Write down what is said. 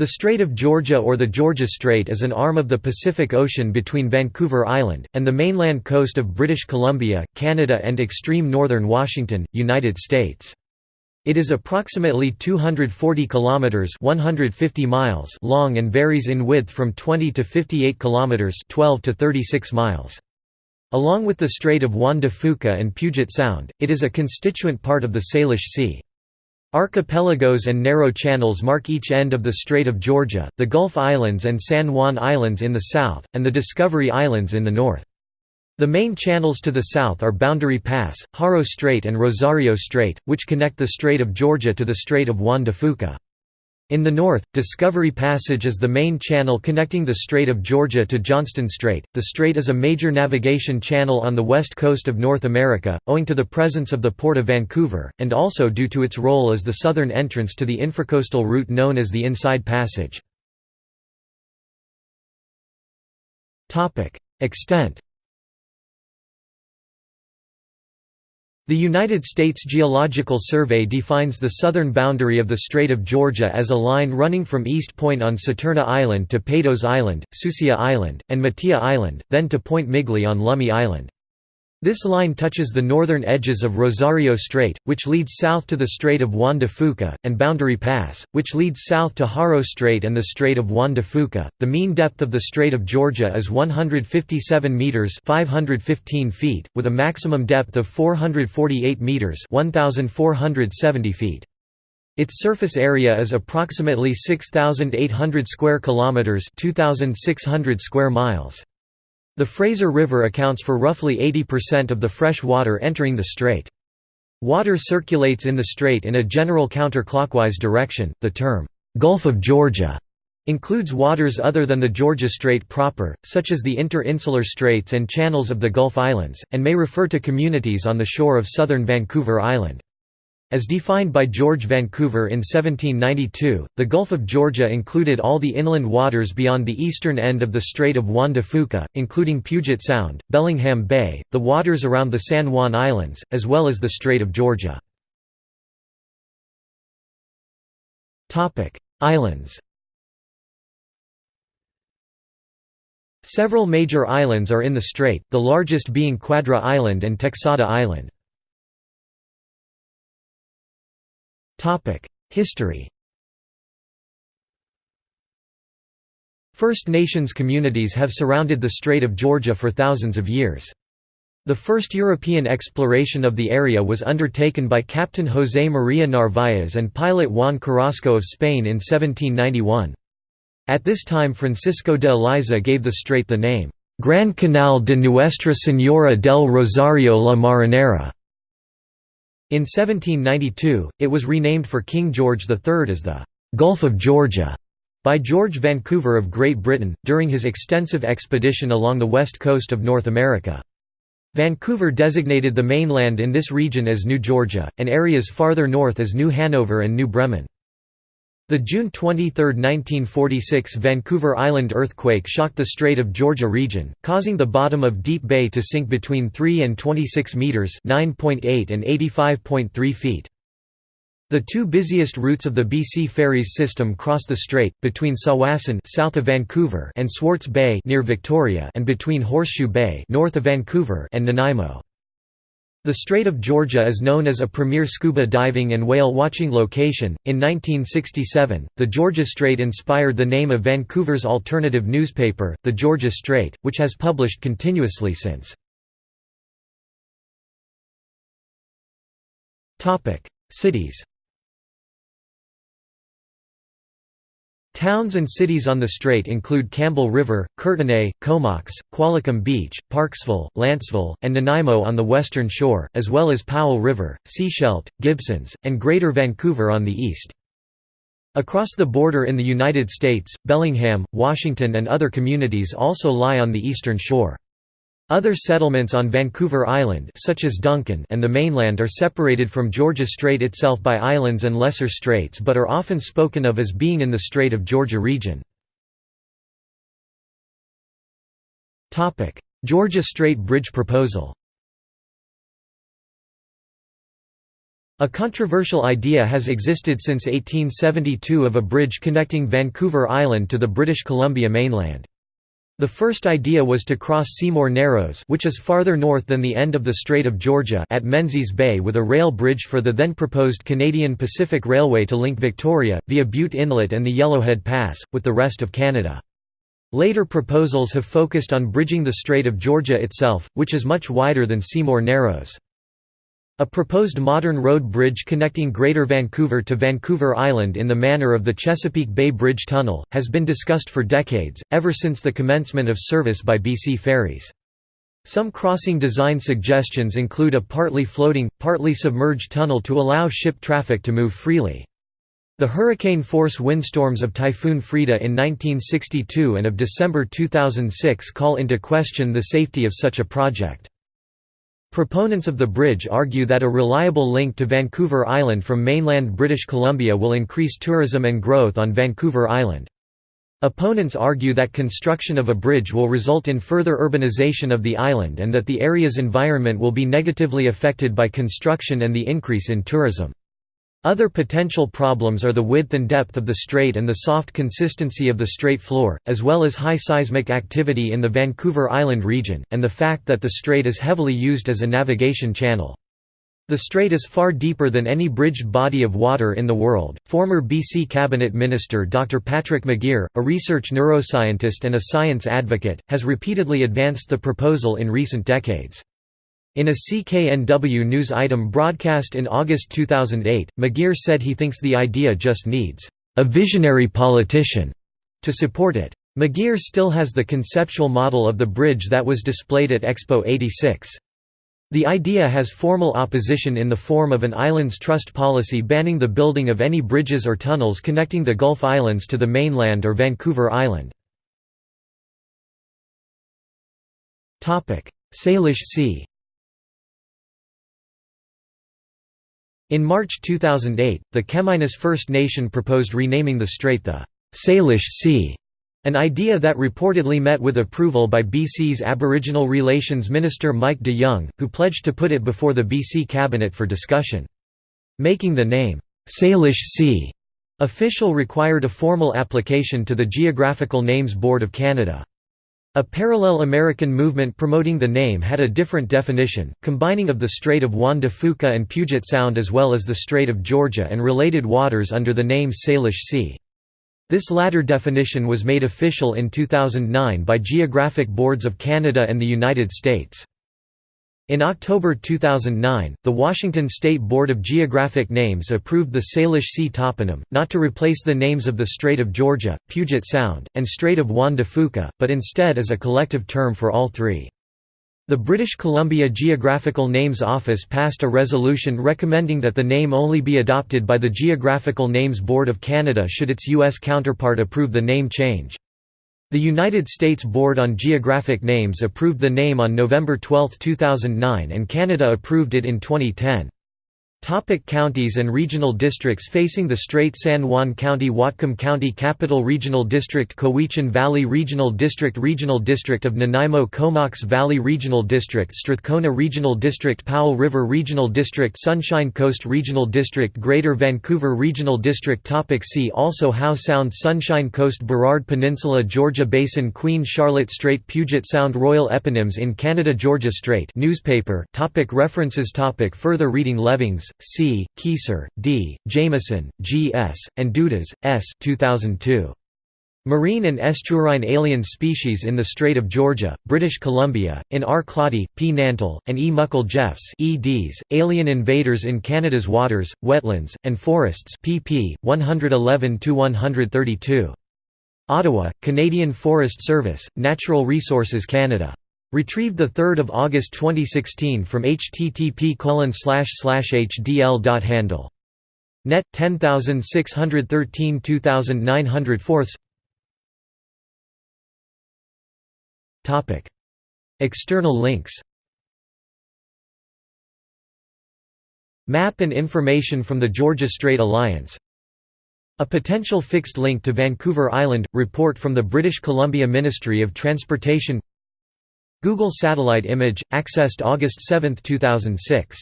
The Strait of Georgia or the Georgia Strait is an arm of the Pacific Ocean between Vancouver Island, and the mainland coast of British Columbia, Canada and extreme northern Washington, United States. It is approximately 240 kilometers (150 miles) long and varies in width from 20 to 58 kilometers (12 to 36 miles). Along with the Strait of Juan de Fuca and Puget Sound, it is a constituent part of the Salish Sea. Archipelagos and narrow channels mark each end of the Strait of Georgia, the Gulf Islands and San Juan Islands in the south, and the Discovery Islands in the north. The main channels to the south are Boundary Pass, Haro Strait and Rosario Strait, which connect the Strait of Georgia to the Strait of Juan de Fuca. In the north, Discovery Passage is the main channel connecting the Strait of Georgia to Johnston Strait. The strait is a major navigation channel on the west coast of North America, owing to the presence of the Port of Vancouver, and also due to its role as the southern entrance to the intracoastal route known as the Inside Passage. Extent The United States Geological Survey defines the southern boundary of the Strait of Georgia as a line running from East Point on Saturna Island to Patos Island, Sucia Island, and Matia Island, then to Point Migley on Lummi Island. This line touches the northern edges of Rosario Strait, which leads south to the Strait of Juan de Fuca, and Boundary Pass, which leads south to Haro Strait and the Strait of Juan de Fuca. The mean depth of the Strait of Georgia is 157 meters (515 feet), with a maximum depth of 448 meters (1470 feet). Its surface area is approximately 6800 square kilometers (2600 square miles). The Fraser River accounts for roughly 80% of the fresh water entering the strait. Water circulates in the strait in a general counterclockwise direction. The term, Gulf of Georgia, includes waters other than the Georgia Strait proper, such as the inter-insular straits and channels of the Gulf Islands, and may refer to communities on the shore of southern Vancouver Island. As defined by George Vancouver in 1792, the Gulf of Georgia included all the inland waters beyond the eastern end of the Strait of Juan de Fuca, including Puget Sound, Bellingham Bay, the waters around the San Juan Islands, as well as the Strait of Georgia. Islands Several major islands are in the strait, the largest being Quadra Island and Texada Island. History First Nations communities have surrounded the Strait of Georgia for thousands of years. The first European exploration of the area was undertaken by Captain José María Narváez and pilot Juan Carrasco of Spain in 1791. At this time Francisco de Eliza gave the strait the name, Gran Canal de Nuestra Señora del Rosario la Marinera. In 1792, it was renamed for King George III as the Gulf of Georgia by George Vancouver of Great Britain, during his extensive expedition along the west coast of North America. Vancouver designated the mainland in this region as New Georgia, and areas farther north as New Hanover and New Bremen. The June 23, 1946 Vancouver Island earthquake shocked the Strait of Georgia region, causing the bottom of Deep Bay to sink between 3 and 26 metres (9.8 and 85.3 feet). The two busiest routes of the BC Ferries system cross the strait, between Tsawwassen south of Vancouver and Swartz Bay near Victoria and between Horseshoe Bay north of Vancouver and Nanaimo. The Strait of Georgia is known as a premier scuba diving and whale watching location. In 1967, the Georgia Strait inspired the name of Vancouver's alternative newspaper, the Georgia Strait, which has published continuously since. Topic: Cities. Towns and cities on the strait include Campbell River, Courtenay, Comox, Qualicum Beach, Parksville, Lantzville, and Nanaimo on the western shore, as well as Powell River, Sechelt, Gibsons, and Greater Vancouver on the east. Across the border in the United States, Bellingham, Washington and other communities also lie on the eastern shore. Other settlements on Vancouver Island such as Duncan and the mainland are separated from Georgia Strait itself by islands and lesser straits but are often spoken of as being in the Strait of Georgia region. Georgia Strait Bridge proposal A controversial idea has existed since 1872 of a bridge connecting Vancouver Island to the British Columbia mainland. The first idea was to cross Seymour Narrows which is farther north than the end of the Strait of Georgia at Menzies Bay with a rail bridge for the then proposed Canadian Pacific Railway to link Victoria, via Bute Inlet and the Yellowhead Pass, with the rest of Canada. Later proposals have focused on bridging the Strait of Georgia itself, which is much wider than Seymour Narrows. A proposed modern road bridge connecting Greater Vancouver to Vancouver Island in the manner of the Chesapeake Bay Bridge Tunnel, has been discussed for decades, ever since the commencement of service by BC Ferries. Some crossing design suggestions include a partly floating, partly submerged tunnel to allow ship traffic to move freely. The hurricane-force windstorms of Typhoon Frida in 1962 and of December 2006 call into question the safety of such a project. Proponents of the bridge argue that a reliable link to Vancouver Island from mainland British Columbia will increase tourism and growth on Vancouver Island. Opponents argue that construction of a bridge will result in further urbanization of the island and that the area's environment will be negatively affected by construction and the increase in tourism. Other potential problems are the width and depth of the strait and the soft consistency of the strait floor, as well as high seismic activity in the Vancouver Island region, and the fact that the strait is heavily used as a navigation channel. The strait is far deeper than any bridged body of water in the world. Former BC Cabinet Minister Dr. Patrick McGeer, a research neuroscientist and a science advocate, has repeatedly advanced the proposal in recent decades. In a CKNW News item broadcast in August 2008, McGeer said he thinks the idea just needs a visionary politician to support it. McGeer still has the conceptual model of the bridge that was displayed at Expo 86. The idea has formal opposition in the form of an islands trust policy banning the building of any bridges or tunnels connecting the Gulf Islands to the mainland or Vancouver Island. Salish Sea In March 2008, the Chemainus First Nation proposed renaming the strait the Salish Sea, an idea that reportedly met with approval by BC's Aboriginal Relations Minister Mike de Jong, who pledged to put it before the BC Cabinet for discussion. Making the name, Salish Sea, official required a formal application to the Geographical Names Board of Canada. A parallel American movement promoting the name had a different definition, combining of the Strait of Juan de Fuca and Puget Sound as well as the Strait of Georgia and related waters under the name Salish Sea. This latter definition was made official in 2009 by Geographic Boards of Canada and the United States. In October 2009, the Washington State Board of Geographic Names approved the Salish Sea toponym, not to replace the names of the Strait of Georgia, Puget Sound, and Strait of Juan de Fuca, but instead as a collective term for all three. The British Columbia Geographical Names Office passed a resolution recommending that the name only be adopted by the Geographical Names Board of Canada should its U.S. counterpart approve the name change. The United States Board on Geographic Names approved the name on November 12, 2009 and Canada approved it in 2010. Topic counties and regional districts facing the Strait San Juan County Whatcom County Capital Regional District Cowichan Valley Regional District Regional District of Nanaimo Comox Valley Regional District Strathcona Regional District Powell River Regional District Sunshine Coast Regional District Greater Vancouver Regional District. Topic See also Howe Sound Sunshine Coast Burrard Peninsula Georgia Basin Queen Charlotte Strait Puget Sound Royal Eponyms in Canada Georgia Strait newspaper. Topic References. Topic Further reading. Levings C., Kieser, D., Jameson, G. S., and Dudas, S. 2002. Marine and estuarine alien species in the Strait of Georgia, British Columbia, in R. Claudi, P. Nantel, and E. Muckle Jeffs eds, Alien Invaders in Canada's Waters, Wetlands, and Forests pp. 111–132. Ottawa, Canadian Forest Service, Natural Resources Canada. Retrieved 3 August 2016 from http hdl.handle. Net 10613 2904 Topic. External links. Map and information from the Georgia Strait Alliance. A potential fixed link to Vancouver Island – report from the British Columbia Ministry of Transportation Google satellite image, accessed August 7, 2006